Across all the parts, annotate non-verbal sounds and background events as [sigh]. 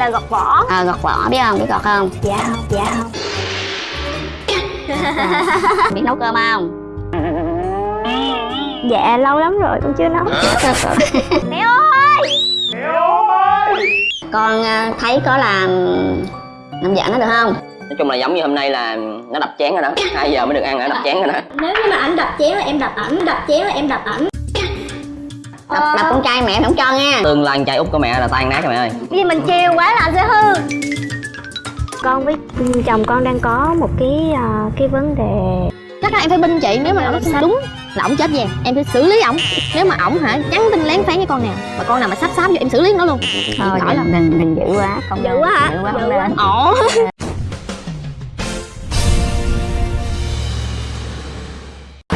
là gọt vỏ. Ờ gọt vỏ biết không? Biết gọt không? Dạ không dạ không. [laughs] Biết nấu cơm không? Dạ lâu lắm rồi con chưa nấu. [laughs] Mẹ ơi! Con à, thấy có làm làm vợ nó được không? Nói chung là giống như hôm nay là nó đập chén rồi đó. 2 giờ mới được ăn nó đập chén rồi đó. Nếu như mà ảnh đập chén là em đập ảnh đập chén là em đập ảnh đập, đập con trai mẹ không cho nha. Tương lai trai út của mẹ là tan nát rồi mẹ ơi. Vì mình chiều quá là anh sẽ hư. Con với chồng con đang có một cái ờ, cái vấn đề. Chắc là em phải binh chị nếu mà nó không đúng là ổng chết về. Em phải xử lý ổng. Nếu mà ổng hả nhắn tin lén phán với con nào mà con nào mà sắp sáp vô em xử lý nó luôn. Thôi giỏi lắm. đừng, đừng đừng dữ quá. Không Dữ quá hả? dữ quá Dữ quá. nên ồ.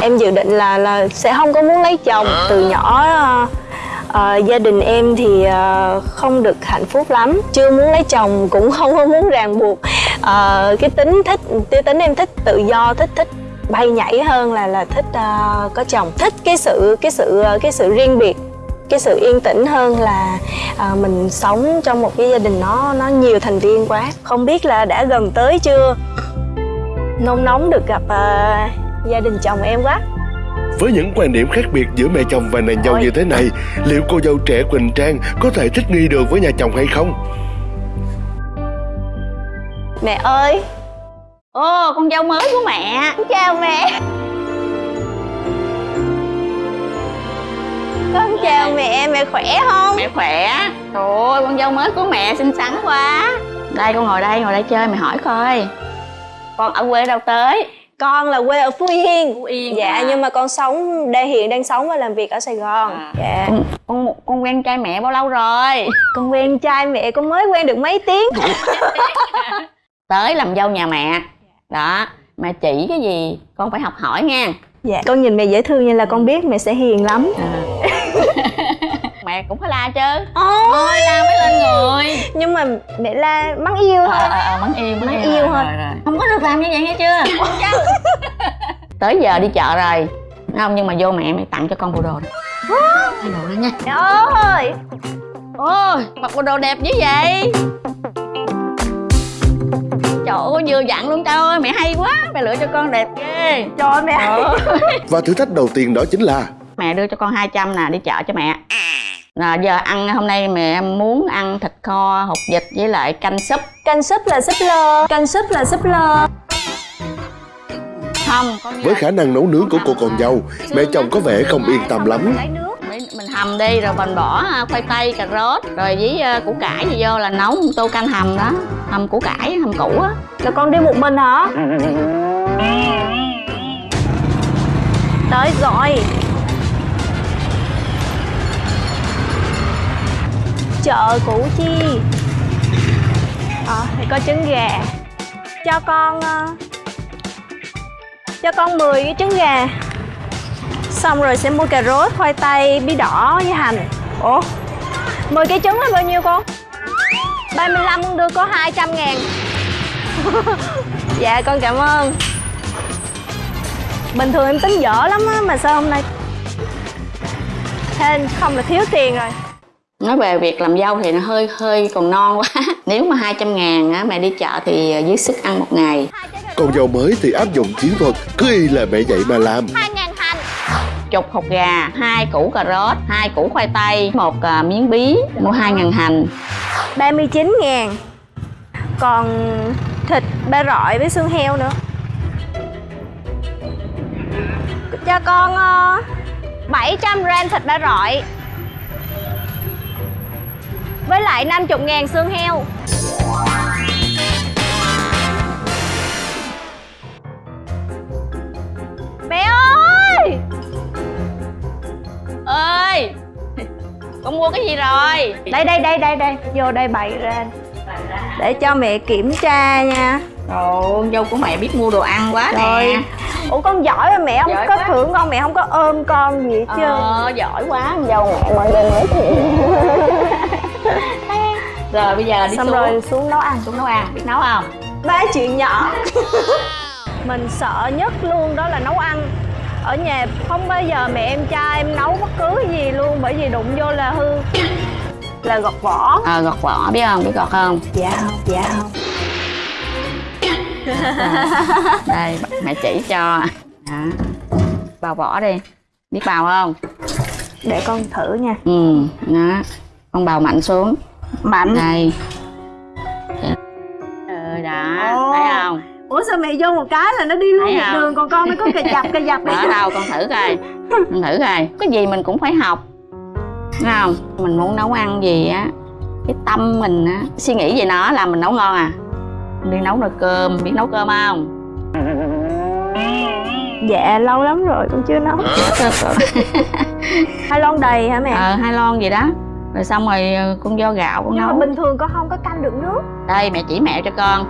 Em dự định là là sẽ không có muốn lấy chồng từ nhỏ à, gia đình em thì à, không được hạnh phúc lắm. Chưa muốn lấy chồng cũng [laughs] không có muốn ràng buộc. À, cái tính thích cái tính em thích tự do thích thích bay nhảy hơn là là thích uh, có chồng. Thích cái sự cái sự cái sự riêng biệt cái sự yên tĩnh hơn là ờ, mình sống trong một cái gia đình nó nó nhiều thành viên quá. Không biết là đã gần tới chưa? Nôn nóng được gặp ờ, gia đình chồng em quá. Với những quan điểm khác biệt giữa mẹ chồng và nàng dâu như thế này, liệu cô dâu trẻ Quỳnh Trang có thể thích nghi được với nhà chồng hay không? mẹ ơi. Ô con dâu mới của mẹ. Chào mẹ. Con chào mẹ. Mẹ khỏe không? Mẹ khỏe. Trời ơi con dâu mới của mẹ xinh xắn quá. Đây con ngồi đây ngồi đây chơi mẹ hỏi coi. Con ở quê đâu tới con là quê ở phú yên. Phú yên dạ à. nhưng mà con sống đây hiện đang sống và làm việc ở sài gòn. À. dạ. Con, con con quen trai mẹ bao lâu rồi? Con quen trai mẹ con mới quen được mấy tiếng. Tới làm dâu nhà mẹ. Đó mẹ chỉ cái gì con phải học hỏi nha. Dạ con nhìn mẹ dễ thương như là con biết mẹ sẽ hiền lắm [laughs] mẹ cũng phải la chứ. Ôi, la mới lên người. Nhưng mà mẹ la mắng yêu ờ thôi. Ờ ờ mắng yêu Mắng yêu. thôi. không có được làm như vậy nghe chưa? [laughs] Tới giờ đi chợ rồi. Không nhưng mà vô mẹ mày tặng cho con bộ đồ đó thay đồ đó nha. Mẹ ơi ôi. Mặc bộ đồ đẹp như vậy. Trời ơi vừa dặn luôn tao ơi mẹ hay quá. Mẹ lựa cho con đẹp ghê. Trời ơi, mẹ Trời ơi. Và thử thách đầu tiên đó chính là mẹ đưa cho con 200 nè đi chợ cho mẹ là giờ ăn hôm nay mẹ muốn ăn thịt kho hột vịt với lại canh súp. Canh súp là súp lơ. Canh súp là súp lơ. Không con với khả năng nấu nướng của cô con dâu, mẹ chồng có vẻ không yên tâm lắm. mình, hầm đi rồi mình bỏ à, khoai tây cà rốt rồi với à, củ cải gì vô là nấu một tô canh hầm đó. Hầm củ cải hầm củ á. Là con đi một mình hả? Tới rồi chợ củ chi. Ờ thì có trứng gà. Cho con ờ, cho con 10 cái trứng gà. Xong rồi sẽ mua cà rốt khoai tây bí đỏ với hành. Ủa? 10 cái trứng là bao nhiêu con? 35 con đưa có 200 ngàn. [laughs] Dạ con cảm ơn. Bình thường em tính dở lắm á Mà sao hôm nay? Thế không là thiếu tiền rồi nói về việc làm dâu thì nó hơi hơi còn non quá. [laughs] Nếu mà 200 ngàn á mẹ đi chợ thì à, dưới sức ăn một ngày. Con dâu mới thì áp dụng chiến thuật, cứ y là mẹ dạy mà làm. 2 ngàn hành. Chục hột gà hai củ cà rốt hai củ khoai tây một à, miếng bí mua hai ngàn hành. 39 ngàn. Còn thịt ba rọi với xương heo nữa. Cho con uh, 700 gram thịt ba rọi Với lại 50 ngàn xương heo. Mẹ ơi! Ơi! [laughs] Con mua cái gì rồi? Đây đây đây đây đây. Vô đây bày ra. Để cho mẹ kiểm tra nha. Ồ, con dâu của mẹ biết mua đồ ăn quá Rồi nè Ủa con giỏi mà mẹ không Giỏi có quá. thưởng con Mẹ không có ôm con gì hết trơn. Ờ, giỏi quá. Con dâu mẹ mọi người nói chuyện [laughs] Rồi bây giờ đi Xong xuống. rồi xuống nấu ăn xuống nấu ăn, biết nấu không? Ba chuyện nhỏ. [laughs] Mình sợ nhất luôn đó là nấu ăn. Ở nhà không bao giờ mẹ em cha em nấu bất cứ cái gì luôn Bởi vì đụng vô là hư. [coughs] Là gọt vỏ. Ờ gọt vỏ biết không? Biết gọt không? Dạ không dạ không. [laughs] Đây mẹ chỉ cho. Đó. bào vỏ đi. Biết bào không? Để con thử nha. Ừ đó. Con bào mạnh xuống mạnh. Đây. Ừ đó Ồ. thấy không? Ủa sao mẹ vô một cái là nó đi luôn Thấy một không? đường còn con nó có cà dập cà dập ở đâu con thử coi. Con thử coi. Cái gì mình cũng phải học. Thấy không? Mình muốn nấu ăn gì á cái tâm mình á suy nghĩ về nó là mình nấu ngon à? Đi nấu nồi cơm biết nấu cơm không? Dạ lâu lắm rồi con chưa nấu. Hai lon đầy hả mẹ? Ờ hai lon gì đó rồi xong rồi ờ, con vo gạo con nhưng mà nấu. bình thường con không có canh được nước. Đây mẹ chỉ mẹo cho con.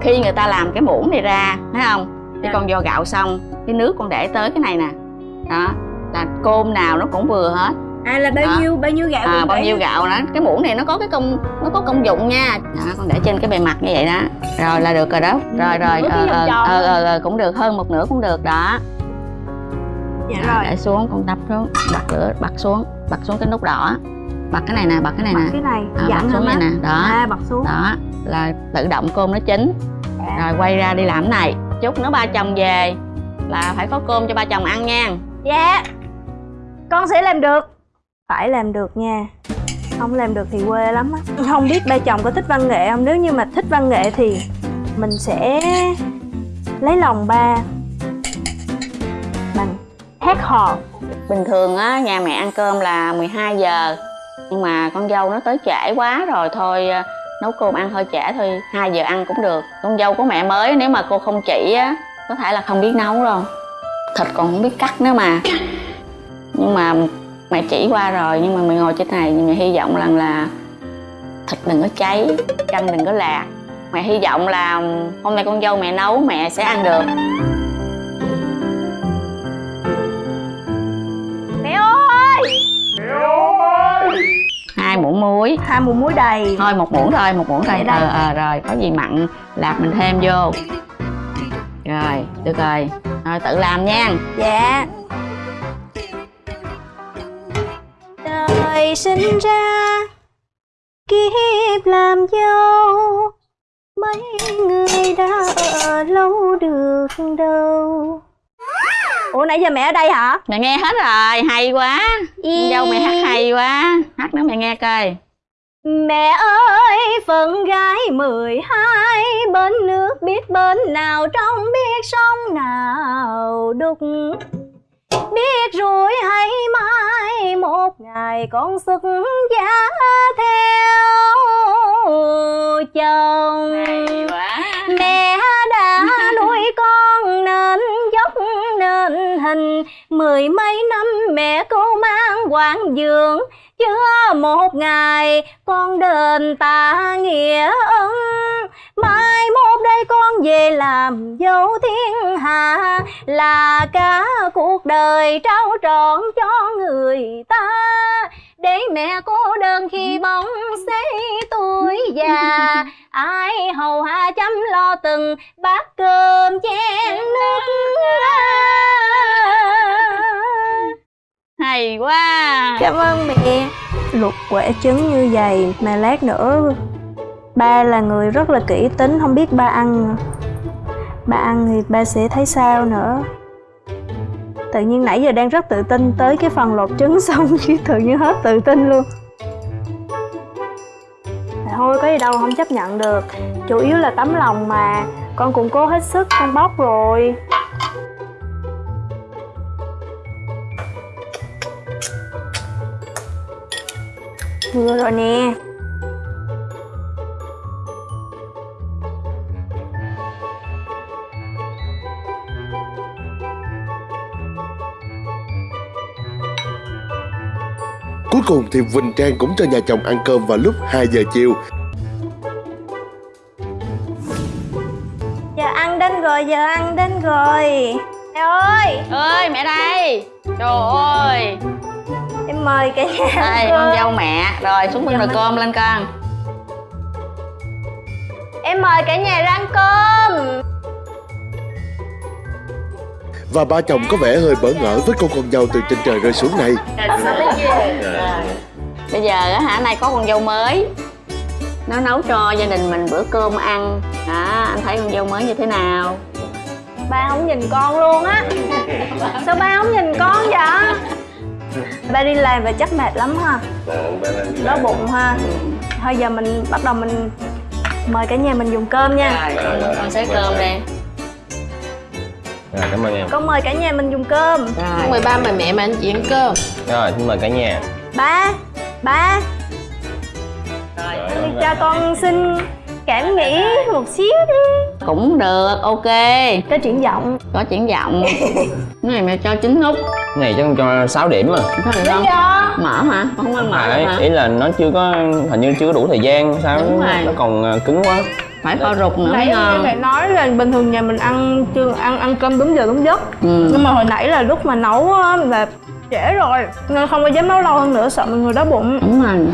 Khi người ta làm cái muỗng này ra thấy không? Cái con vo gạo xong cái nước con để tới cái này nè. Đó là cơm nào nó cũng vừa hết. À là bao Đó. nhiêu bao nhiêu gạo à, bao nhiêu gạo đó. Cái muỗng này nó có cái công nó có công dụng nha. Đó, con để trên cái bề mặt như vậy đó. Rồi là được rồi đó. Rồi rồi Với ờ ờ ờ ờ, ờ, cũng được hơn một nửa cũng được đó. Dạ Đó, rồi. để xuống con đắp xuống bật lửa bật xuống bật xuống cái nút đỏ bật cái này nè bật cái này bật nè. cái này à, bật xuống này nè. Đó. À bật xuống. Đó là tự động cơm nó chín. Dạ. rồi quay ra đi làm cái này. Chút nữa ba chồng về là phải có cơm cho ba chồng ăn nha. Dạ. Con sẽ làm được. Phải làm được nha. Không làm được thì quê lắm á. Không biết ba chồng có thích văn nghệ không? Nếu như mà thích văn nghệ thì mình sẽ lấy lòng ba. Bằng hát hò. Bình thường á nhà mẹ ăn cơm là 12 giờ nhưng mà con dâu nó tới trễ quá rồi, thôi ờ, nấu cơm ăn hơi trễ thôi 2 giờ ăn cũng được. Con dâu của mẹ mới, nếu mà cô không chỉ á, có thể là không biết nấu đâu. Thịt còn không biết cắt nữa mà. Nhưng mà mẹ chỉ qua rồi, nhưng mà mẹ ngồi trên này, mẹ hy vọng rằng là thịt đừng có cháy, canh đừng có lạc. Mẹ hy vọng là hôm nay con dâu mẹ nấu, mẹ sẽ ăn được. Hai muỗng muối. Hai muỗng muối đầy. Thôi một muỗng thôi một muỗng thôi. Ờ ờ rồi có gì mặn lạc mình thêm vô. Rồi được rồi. Rồi tự làm nha. Dạ. Đời sinh ra kiếp làm dâu. Mấy người đã ở lâu được đâu ủa nãy giờ mẹ ở đây hả? Mẹ nghe hết rồi hay quá. Con dâu mẹ hát hay quá. Hát nữa mẹ nghe coi. Mẹ ơi, phận gái mười hai Bên nước biết bên nào trong biết sông nào đục. Biết rồi hay mai một ngày con xuất giá theo chồng. Quá. Mẹ đã nuôi con nên thân hình Mười mấy năm mẹ cô mang quán Dương. Chưa một ngày con đền tạ nghĩa ân. Mai mốt đây con về làm dâu thiên hạ, Là cả cuộc đời trao trọn cho người ta. Để mẹ cô đơn khi bóng xế tuổi già, Ai hầu hạ chăm lo từng bát cơm chén nước hay quá. Cảm ơn mẹ. Luộc quả trứng như vậy mà lát nữa Ba là người rất là kỹ tính, Không biết ba ăn. Ba ăn thì ba sẽ thấy sao nữa. Tự nhiên nãy giờ đang rất tự tin Tới cái phần lột trứng [laughs] xong Chứ tự nhiên hết tự tin luôn. Thôi, có gì đâu, không chấp nhận được. Chủ yếu là tấm lòng mà. Con cũng cố hết sức, con bóc rồi. Vừa rồi nè. Cuối cùng thì Quỳnh Trang cũng cho nhà chồng ăn cơm vào lúc 2 giờ chiều. Giờ ăn đến rồi, giờ ăn đến rồi. Mẹ ơi, ơi mẹ đây. Trời ơi mời cả nhà đây con dâu mẹ. Rồi xuống bưng nồi cơm lên con. Em mời cả nhà ra ăn cơm. Và ba chồng có vẻ hơi bỡ ngỡ với cô con dâu từ trên trời rơi xuống này. bây giờ á hả nay có con dâu mới. Nó nấu cho gia đình mình bữa cơm ăn. Đó anh thấy con dâu mới như thế nào? Ba không nhìn con luôn á. Sao ba không nhìn con vậy ba đi làm và chắc mệt lắm ha. Đói bụng ha. Thôi giờ mình bắt đầu mình mời cả nhà mình dùng cơm nha. Rồi con, con xới cơm đây Rồi, cảm ơn em. Con mời cả nhà mình dùng cơm. Rồi. Mời ba mời mẹ mà anh chị ăn cơm. Rồi, xin mời cả nhà. Ba ba. Thì cho con xin cảm nghĩ một xíu đi cũng được ok. Có triển vọng có triển vọng cái này mẹ cho chín nút. Cái này chắc cho 6 điểm mà có được không? mở hả? Con không ăn mở Phải, hả? ý là nó chưa có, hình như chưa có đủ thời gian sao Đúng rồi. nó còn ờ, cứng quá. Phải kho rụt nữa nãy ngon. mẹ nói là bình thường nhà mình ăn chưa ăn ăn cơm đúng giờ đúng giấc. Ừ. nhưng mà hồi nãy là lúc mà nấu á, là trễ rồi. Nên không có dám nấu lâu hơn nữa sợ mọi người đói bụng. Đúng rồi.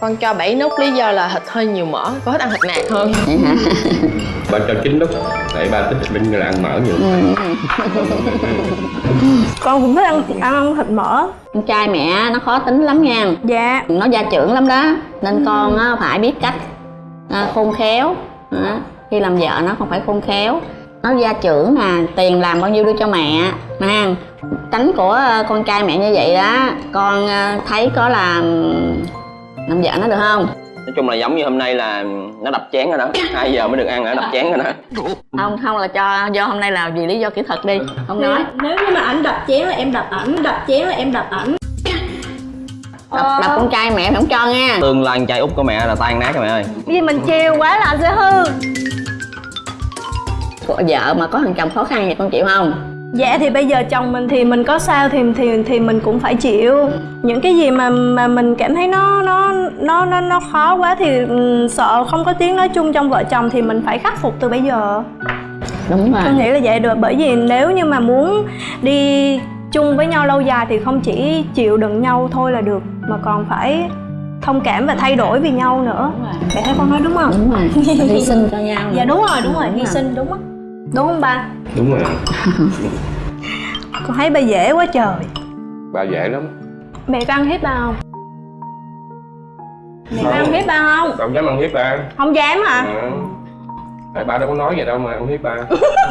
Con cho 7 nút lý do là thịt hơi nhiều mỡ có thích ăn thịt nạc hơn vậy hả [laughs] ba cho chín lúc tại ba thích linh là ăn mỡ nhiều. Ừ. [laughs] con cũng thích ăn ăn, ăn thịt mỡ. Con trai mẹ nó khó tính lắm nha. Dạ. Nó gia trưởng lắm đó. Nên con á, phải biết cách à, khôn khéo. Đó. khi làm vợ nó còn phải khôn khéo. Nó gia trưởng nè tiền làm bao nhiêu đưa cho mẹ. Ha tánh của ờ, con trai mẹ như vậy đó con ờ, thấy có làm làm vợ nó được không nói chung là giống như hôm nay là nó đập chén rồi đó. Hai giờ mới được ăn nó đập chén rồi đó. Không không là cho do hôm nay là vì lý do kỹ thuật đi không nói. Nếu như mà ảnh đập chén là em đập ảnh đập chén là em đập ảnh. Đập, đập con trai mẹ không cho nha. Tương lai con trai út của mẹ là tan nát rồi mẹ ơi. Vì mình chiều quá là sẽ hư vợ mà có thằng chồng khó khăn vậy con chịu không dạ thì bây giờ chồng mình thì mình có sao thì thì thì mình cũng phải chịu. Những cái gì mà mà mình cảm thấy nó nó nó nó nó khó quá thì ừ, sợ không có tiếng nói chung trong vợ chồng thì mình phải khắc phục từ bây giờ. Đúng rồi. Tôi nghĩ là vậy được bởi vì nếu như mà muốn đi chung với nhau lâu dài thì không chỉ chịu đựng nhau thôi là được mà còn phải thông cảm và thay đổi vì nhau nữa. Đúng rồi. thấy con nói đúng không? Đúng rồi. [laughs] Hy sinh cho nhau. Dạ đúng rồi đúng rồi. Hy sinh đúng á đúng không ba? Đúng rồi. [laughs] Con thấy ba dễ quá trời. Ba dễ lắm. Mẹ có ăn hiếp ba không? Mẹ có ăn hiếp ba không? Đâu dám ăn hiếp ba. Không dám hả? À. tại ba đâu có nói vậy đâu mà ăn hiếp ba.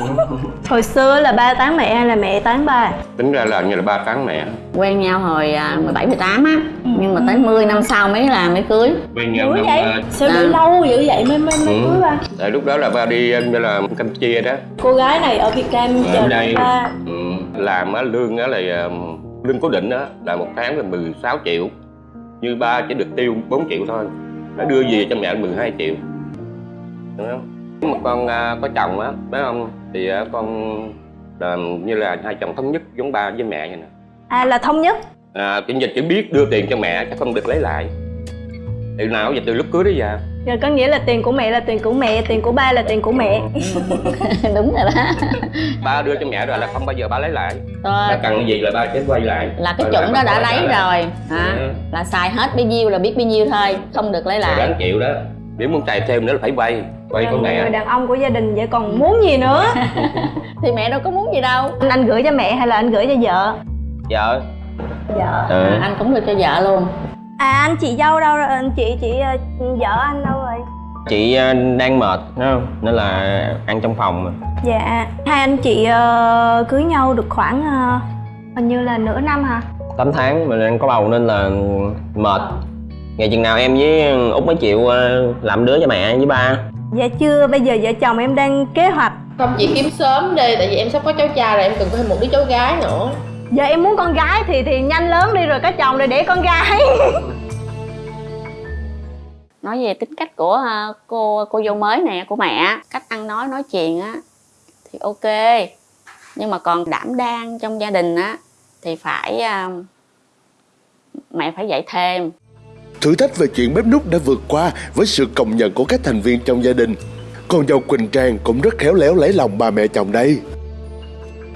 [laughs] Hồi xưa là ba tán mẹ hay là mẹ tán ba tính ra là như là ba tán mẹ. Quen nhau hồi à, 17 18 á. Nhưng mà tới 10 năm sau mới là mới cưới. Bên nhau năm vậy? ba sao À. lâu dữ vậy mới mới mới Ừ. cưới ba? Tại lúc đó là ba đi như là campuchia đó. Cô gái này ở việt nam ở chờ đây. ba. Ừ, làm á lương á là um, lương cố định á là một tháng là 16 triệu. Như ba chỉ được tiêu 4 triệu thôi. Nó đưa về cho mẹ 12 triệu. Đúng không Mà con à, có chồng á phải không? Thì à, con làm như là hai chồng thống nhất giống ba với mẹ vậy nè. À là thống nhất. À, cái dịch chỉ biết đưa tiền cho mẹ chứ không được lấy lại. Từ nào giờ từ lúc cưới đến giờ? Giờ có nghĩa là tiền của mẹ là tiền của mẹ, tiền của ba là tiền của mẹ. [laughs] đúng rồi đó. Ba đưa cho mẹ rồi là không bao giờ ba lấy lại. Thôi, ba cần gì là ba sẽ quay lại. Là cái Quay chuẩn đó đã quay lấy rồi. Hả? Ừ. là xài hết bấy nhiêu là biết bấy nhiêu thôi không được lấy Rồi lại. đáng chịu đó. Nếu muốn xài thêm nữa là phải vay Là con người mẹ đàn ông của gia đình vậy còn muốn gì nữa? [laughs] thì mẹ đâu có muốn gì đâu Anh, anh gửi cho mẹ hay là anh gửi cho vợ? Vợ Vợ. ừ. à, anh cũng được cho vợ luôn À anh chị dâu đâu rồi? Anh chị chị ờ, vợ anh đâu rồi? Chị ờ, đang mệt không? Nên là ăn trong phòng mà Dạ, hai anh chị ờ, cưới nhau được khoảng ờ, hình như là nửa năm hả? 8 tháng mình đang có bầu nên là mệt Ngày chừng nào em với Út mới chịu làm đứa cho mẹ với ba Dạ chưa, bây giờ vợ chồng em đang kế hoạch. Không chị kiếm sớm đi tại vì em sắp có cháu trai rồi em cần có thêm một đứa cháu gái nữa. Giờ em muốn con gái thì thì nhanh lớn đi rồi có chồng rồi để con gái. [laughs] Nói về tính cách của à, cô cô dâu mới nè của mẹ cách ăn nói nói chuyện á thì ok. Nhưng mà còn đảm đang trong gia đình á thì phải à, mẹ phải dạy thêm Thử thách về chuyện bếp nút đã vượt qua với sự công nhận của các thành viên trong gia đình. Con dâu Quỳnh Trang cũng rất khéo léo lấy lòng bà mẹ chồng đây.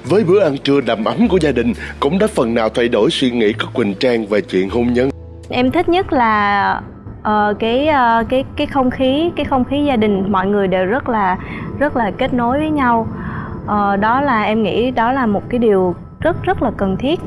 Với bữa ăn trưa đầm ấm của gia đình cũng đã phần nào thay đổi suy nghĩ của Quỳnh Trang về chuyện hôn nhân. em thích nhất là uh, cái uh, cái cái không khí cái không khí gia đình mọi người đều rất là rất là kết nối với nhau Uh, đó là em nghĩ đó là một cái điều rất rất là cần thiết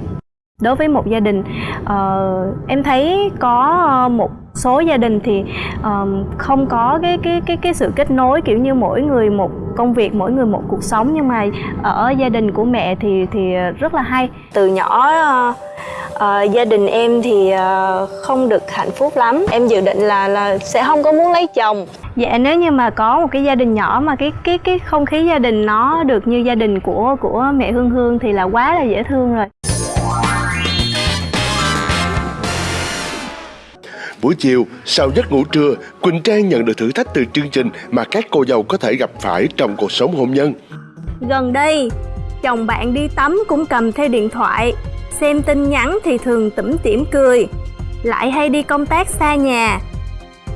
đối với một gia đình uh, em thấy có ờ, một số gia đình thì ờ, không có cái cái cái cái sự kết nối kiểu như mỗi người một công việc mỗi người một cuộc sống. Nhưng mà ở gia đình của mẹ thì thì rất là hay. Từ nhỏ uh, uh, gia đình em thì uh, không được hạnh phúc lắm. Em dự định là là sẽ không có muốn lấy chồng. Dạ nếu như mà có một cái gia đình nhỏ mà cái cái cái không khí gia đình nó được như gia đình của của mẹ hương hương thì là quá là dễ thương rồi. Buổi chiều, sau giấc ngủ trưa, Quỳnh Trang nhận được thử thách từ chương trình mà các cô dâu có thể gặp phải trong cuộc sống hôn nhân. Gần đây, chồng bạn đi tắm cũng cầm theo điện thoại, xem tin nhắn thì thường tủm tỉm cười, lại hay đi công tác xa nhà.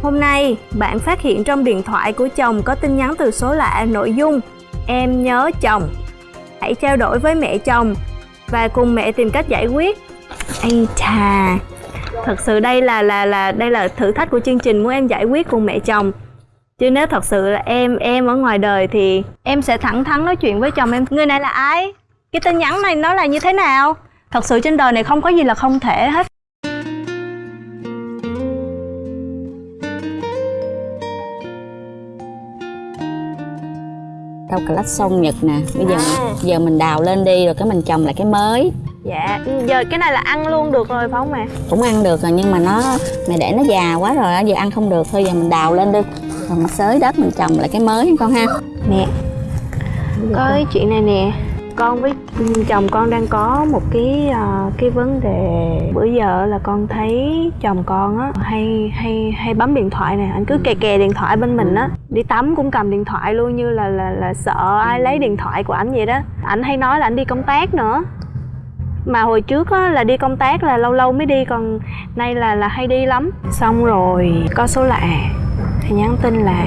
Hôm nay, bạn phát hiện trong điện thoại của chồng có tin nhắn từ số lạ nội dung Em nhớ chồng. Hãy trao đổi với mẹ chồng và cùng mẹ tìm cách giải quyết. Anh chà, thật sự đây là là là, đây là thử thách của chương trình muốn em giải quyết cùng mẹ chồng. Chứ nếu thật sự là em em ở ngoài đời thì em sẽ thẳng thắn nói chuyện với chồng em. Người này là ai? Cái tin nhắn này nó là như thế nào? Thật sự trên đời này không có gì là không thể hết. Rau cà lách sông Nhật nè. Bây giờ À. giờ mình đào lên đi rồi cái mình trồng lại cái mới. Dạ giờ cái này là ăn luôn được rồi phải không mẹ? Cũng ăn được rồi nhưng mà nó Mẹ để nó già quá rồi giờ ăn không được. Thôi giờ mình đào lên đi. Rồi mình xới đất mình trồng lại cái mới con ha. Mẹ có cái chuyện này nè con với chồng con đang có một cái uh, cái vấn đề. Bữa giờ là con thấy chồng con á hay hay hay bấm điện thoại nè. Anh cứ kè kè điện thoại bên mình á. Đi tắm cũng cầm điện thoại luôn như là là là sợ ai lấy điện thoại của ảnh vậy đó. Ảnh hay nói là ảnh đi công tác nữa. Mà hồi trước á, là đi công tác là lâu lâu mới đi còn nay là là hay đi lắm. Xong rồi có số lạ thì nhắn tin là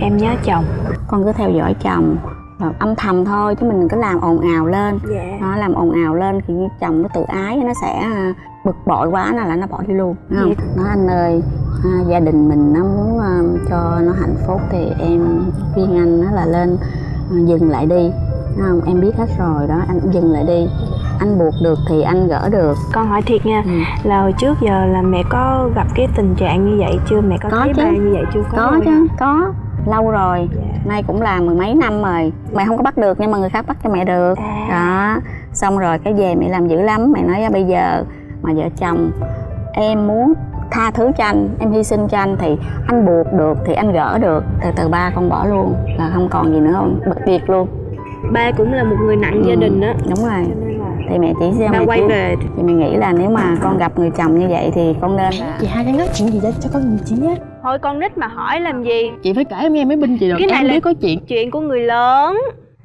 em nhớ chồng. Con cứ theo dõi chồng âm thầm thôi chứ mình có làm ồn ào lên. Dạ. Nó làm ồn ào lên thì chồng nó tự ái nó sẽ à, bực bội quá nó là nó bỏ đi luôn không? Nói anh ơi à, gia đình mình nó muốn à, cho nó hạnh phúc thì em khuyên anh nó là lên dừng lại đi không? Em biết hết rồi đó anh dừng lại đi. Anh buộc được thì anh gỡ được. Con hỏi thiệt nha Ừ. là hồi trước giờ là mẹ có gặp cái tình trạng như vậy chưa? Mẹ có, Có thấy chứ. ba như vậy chưa? Có rồi chứ hả? có lâu rồi nay cũng là mười mấy năm rồi. Mẹ không có bắt được nhưng mà người khác bắt cho mẹ được. À. đó. Xong rồi cái về mẹ làm dữ lắm. Mẹ nói "À, bây giờ mà vợ chồng em muốn tha thứ cho anh em hy sinh cho anh thì anh buộc được thì anh gỡ được. Từ từ ba con bỏ luôn là không còn gì nữa không? Bật việc luôn. Ba cũng là một người nặng gia Ừ. đình đó đúng rồi. Thì mẹ chỉ ba mẹ quay chỉ, về. Thì mẹ nghĩ là nếu mà con gặp người chồng như vậy thì con nên là Chị hai đang nói chuyện gì đó cho con nhìn chị nhé thôi con nít mà hỏi làm gì? Chị phải kể em nghe mới binh chị được Cái này Em là- biết có chuyện. chuyện của người lớn.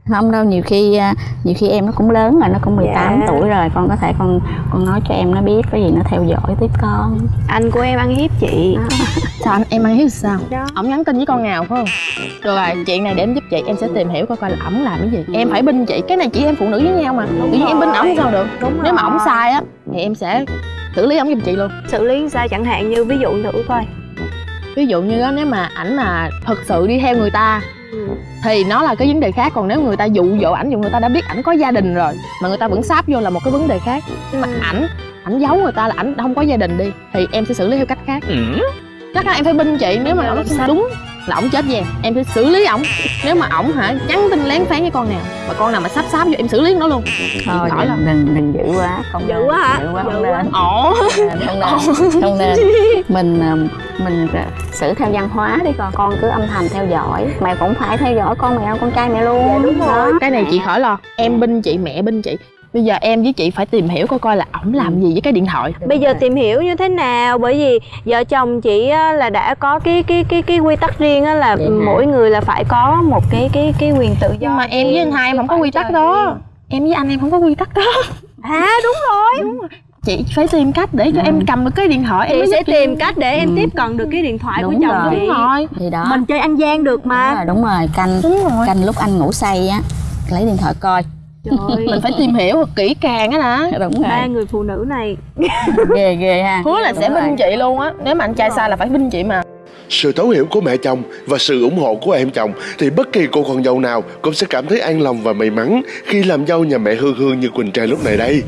Không đâu nhiều khi à, nhiều khi em nó cũng lớn rồi nó cũng 18 Dạ. tuổi rồi. Con có thể con con nói cho em nó biết có gì nó theo dõi tiếp con. Anh của em ăn hiếp chị. Sao anh em ăn hiếu sao? Đó Ổng nhắn tin với con nào phải không? Được rồi chuyện này để em giúp chị Em sẽ tìm hiểu coi coi là ổng làm cái gì. Em phải binh chị Cái này chị em phụ nữ với nhau mà. Tự nhiên em binh ổng sao được? Đúng Nếu mà rồi. ổng sai á Thì em sẽ xử lý ổng giùm chị luôn. Xử lý sao chẳng hạn như ví dụ thử coi Ví dụ như đó nếu mà ảnh mà thực sự đi theo người ta Ừ. thì nó là cái vấn đề khác. Còn nếu người ta dụ dỗ ảnh dù người ta đã biết ảnh có gia đình rồi mà người ta vẫn sáp vô là một cái vấn đề khác. Nhưng mà ảnh ảnh giấu người ta là ảnh không có gia đình đi thì em sẽ xử lý theo cách khác. Chắc là em phải binh chị nếu mà làm sao? đúng là ổng chết về em sẽ xử lý ổng. Nếu mà ổng hả nhắn tin lén phén với con nào mà con nào mà sắp sáp vô em xử lý nó luôn. Thôi khỏi đừng, đừng đừng dữ quá không Dữ quá hả? dữ quá không nên. Không nên không nên. Mình ờ, mình xử theo văn hóa đi con. Con cứ âm thầm theo dõi. Mẹ cũng phải theo dõi con mẹ con trai mẹ luôn. Dạ, đúng rồi. Đó. cái này chị khỏi lo. Em binh chị mẹ binh chị bây giờ em với chị phải tìm hiểu coi coi là ổng làm gì với cái điện thoại. Bây giờ tìm hiểu như thế nào? Bởi vì vợ chồng chị á, là đã có cái cái cái cái quy tắc riêng á là Vậy hả? mỗi người là phải có một cái cái cái quyền tự do nhưng mà em với anh hai em không có quy tắc đó. Riêng. em với anh em không có quy tắc đó. À đúng rồi. Chị phải tìm cách để cho em cầm được cái điện thoại em chị mới sẽ tìm cách để em Ừ. tiếp cận được cái điện thoại của Đúng chồng rồi. chị. Đúng rồi. Thì đó. Mình chơi ăn gian được đúng mà rồi đúng rồi. Canh đúng rồi. canh lúc anh ngủ say á lấy điện thoại coi trời mình phải tìm hiểu thật kỹ càng á đã đúng ba người phụ nữ này. Ghê ghê ha. Hứa là Đúng sẽ binh chị luôn á. Nếu mà anh trai sai là phải binh chị mà. Sự thấu hiểu của mẹ chồng và sự ủng hộ của em chồng thì bất kỳ cô con dâu nào cũng sẽ cảm thấy an lòng và may mắn khi làm dâu nhà mẹ Hương Hương như Quỳnh Trang lúc này đây.